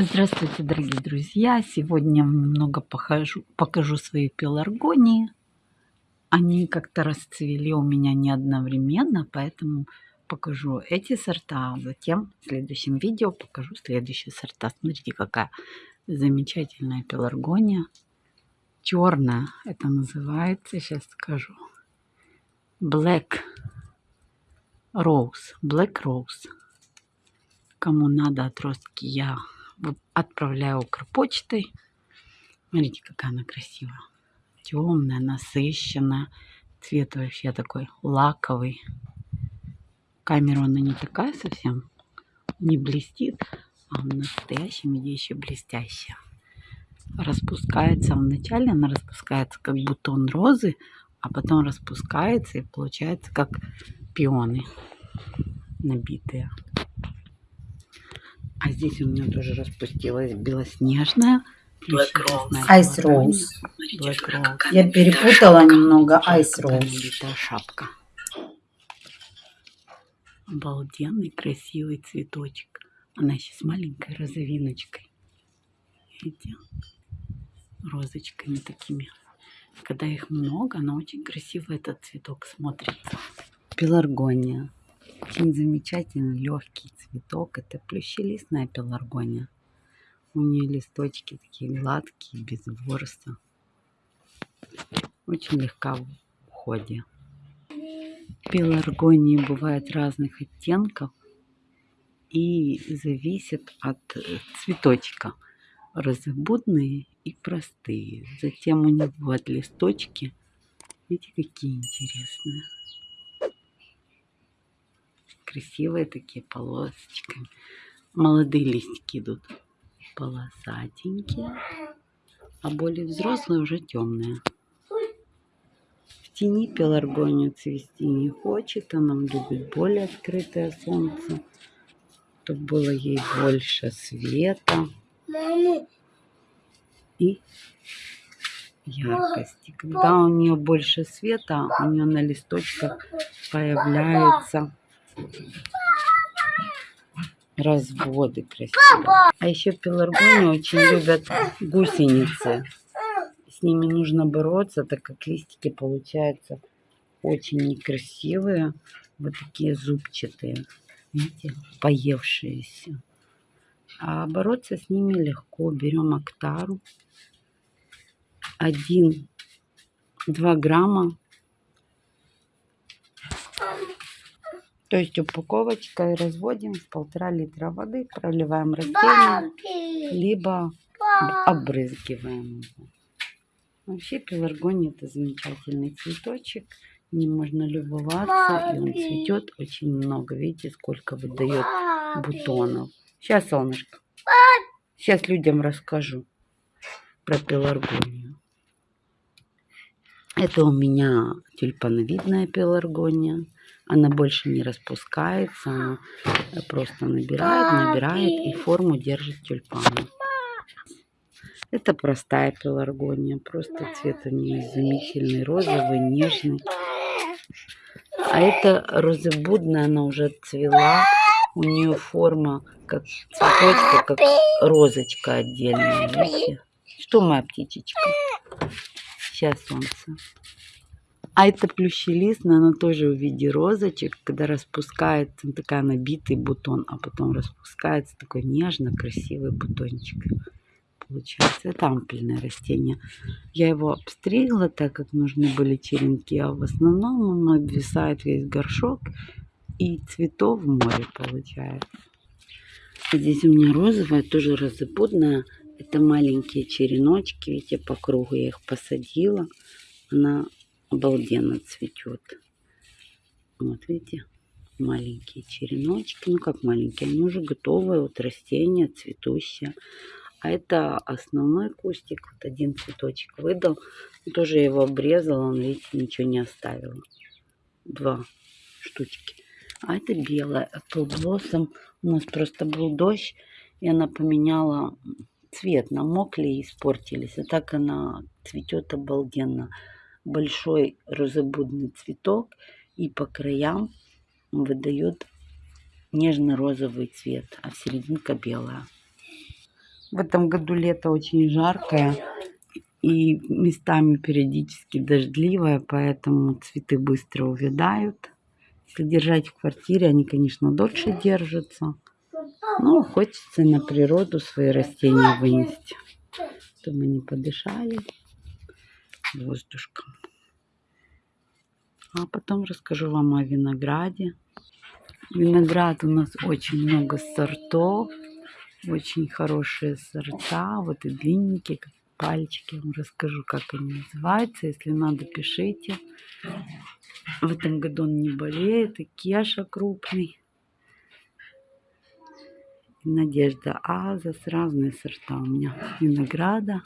Здравствуйте, дорогие друзья! Сегодня немного покажу, покажу свои пеларгонии. Они как-то расцвели у меня не одновременно, поэтому покажу эти сорта, а затем в следующем видео покажу следующие сорта. Смотрите, какая замечательная пеларгония. Черная это называется, сейчас скажу. Black Rose. Black Rose. Кому надо отростки, я отправляю Укрпочтой. Смотрите, какая она красивая. Темная, насыщенная. Цвет вообще такой лаковый. Камера она не такая совсем. Не блестит, а в настоящем виде еще блестящая. Распускается вначале, она распускается как бутон розы, а потом распускается и получается как пионы набитые. А здесь у меня тоже распустилась белоснежная. Black Rose. Ice Rose. Black Rose. Я перепутала немного Ice Rose. шапка. Обалденный красивый цветочек. Она еще с маленькой розовиночкой. Видите? Розочками такими. Когда их много, она очень красиво этот цветок смотрится. Пеларгония. Очень замечательный легкий цветок. Это плющелистная пеларгония. У нее листочки такие гладкие, без ворса. Очень легка в уходе. Пеларгонии бывают разных оттенков и зависит от цветочка. Розобудные и простые. Затем у них бывают листочки. Видите, какие интересные красивые такие полосочками. Молодые листики идут полосатенькие, а более взрослые уже темные. В тени пеларгония цвести не хочет, она любит более открытое солнце, чтобы было ей больше света и яркости. Когда у нее больше света, у нее на листочках появляется разводы красивые. А еще пеларгонии очень любят гусеницы. С ними нужно бороться, так как листики получаются очень некрасивые. Вот такие зубчатые. Видите, поевшиеся. А бороться с ними легко. Берем актару. 1-2 грамма То есть упаковочкой разводим в полтора литра воды, проливаем растение, либо обрызгиваем его. Вообще пеларгония это замечательный цветочек. Не можно любоваться, и он цветет очень много. Видите, сколько выдает бутонов. Сейчас, солнышко. Сейчас людям расскажу про пеларгонию. Это у меня тюльпановидная пеларгония. Она больше не распускается, она просто набирает, набирает и форму держит тюльпана. Это простая пеларгония, просто цвет у нее изумительный, розовый, нежный. А это розыбудная, она уже цвела, у нее форма как цветочка, как розочка отдельная, видите? Что моя птичечка? Сейчас солнце. А это плющелистная, она тоже в виде розочек, когда распускается, такая набитый бутон, а потом распускается такой нежно красивый бутончик. Получается, это ампельное растение. Я его обстригла, так как нужны были черенки, а в основном он обвисает весь горшок и цветов море получается. Здесь у меня розовая, тоже розопудная. Это маленькие череночки, видите, по кругу я их посадила. Она обалденно цветет. Вот видите, маленькие череночки. Ну как маленькие, они уже готовые, вот растения цветущие. А это основной кустик, вот один цветочек выдал. Тоже его обрезала, он, видите, ничего не оставил. Два штучки. А это белая Apple Blossom. У нас просто был дождь, и она поменяла цвет. Намокли и испортились. А так она цветет обалденно большой розобудный цветок и по краям выдает нежно-розовый цвет, а серединка белая. В этом году лето очень жаркое и местами периодически дождливое, поэтому цветы быстро увядают. Если держать в квартире, они, конечно, дольше держатся. Но хочется на природу свои растения вынести, чтобы они подышали воздушком. А потом расскажу вам о винограде. Виноград у нас очень много сортов, очень хорошие сорта, вот и длинненькие, как пальчики. Я вам расскажу, как они называются. Если надо, пишите. В этом году он не болеет, и кеша крупный. И Надежда Азас, разные сорта у меня винограда.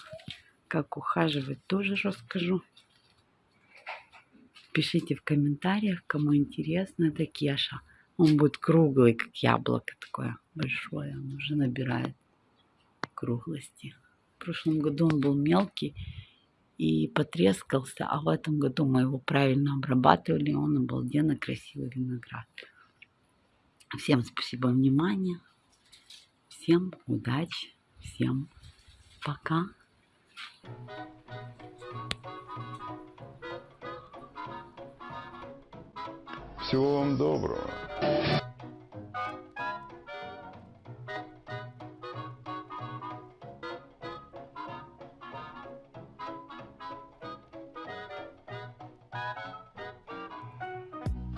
Как ухаживать, тоже расскажу. Пишите в комментариях, кому интересно. Это кеша. Он будет круглый, как яблоко такое большое. Он уже набирает круглости. В прошлом году он был мелкий и потрескался, а в этом году мы его правильно обрабатывали, он обалденно красивый виноград. Всем спасибо внимание, всем удачи, всем пока. Всего вам доброго.